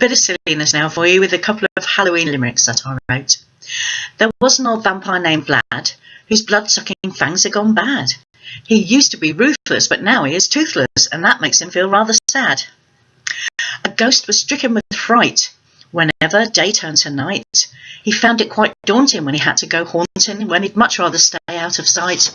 A bit of silliness now for you with a couple of Halloween limericks that I wrote. There was an old vampire named Vlad whose blood-sucking fangs had gone bad. He used to be ruthless, but now he is toothless, and that makes him feel rather sad. A ghost was stricken with fright whenever day turned to night. He found it quite daunting when he had to go haunting, when he'd much rather stay out of sight.